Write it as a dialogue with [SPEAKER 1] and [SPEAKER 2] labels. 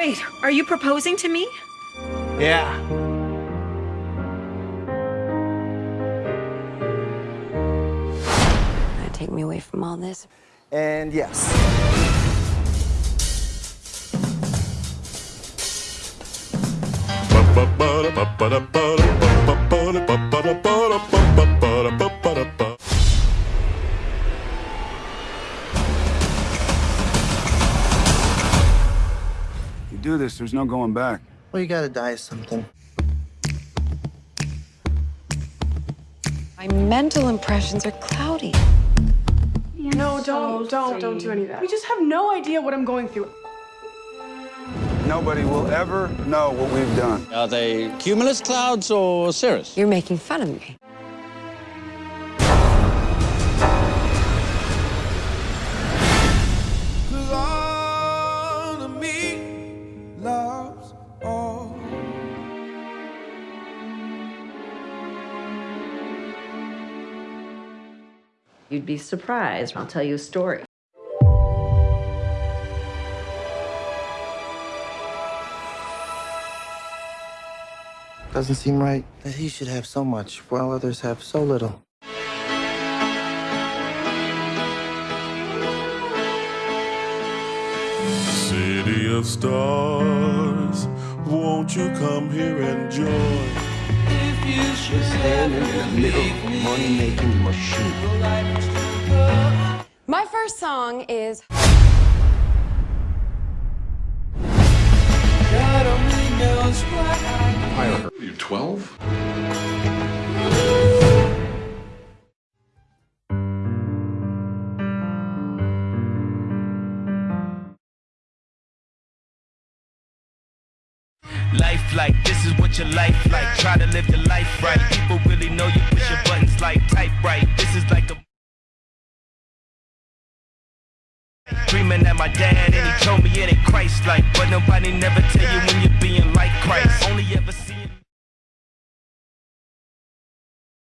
[SPEAKER 1] Wait, are you proposing to me?
[SPEAKER 2] Yeah.
[SPEAKER 3] Gonna take me away from all this.
[SPEAKER 2] And yes.
[SPEAKER 4] Do this, there's no going back.
[SPEAKER 2] Well, you gotta die of something.
[SPEAKER 3] My mental impressions are cloudy.
[SPEAKER 5] No, don't, don't, don't do any of that. We just have no idea what I'm going through.
[SPEAKER 4] Nobody will ever know what we've done.
[SPEAKER 6] Are they cumulus clouds or cirrus?
[SPEAKER 3] You're making fun of me.
[SPEAKER 7] You'd be surprised. I'll tell you a story.
[SPEAKER 2] Doesn't seem right that he should have so much while others have so little.
[SPEAKER 8] City of stars, won't you come here and join?
[SPEAKER 2] Standing in the middle of money-making machine.
[SPEAKER 3] My first song is
[SPEAKER 8] You 12?
[SPEAKER 9] Life like this is what your life like. Try to live your life right. People really know you push your buttons like type right. This is like a Dreaming at my dad and he told me it ain't Christ like But nobody never tell you when you're being like Christ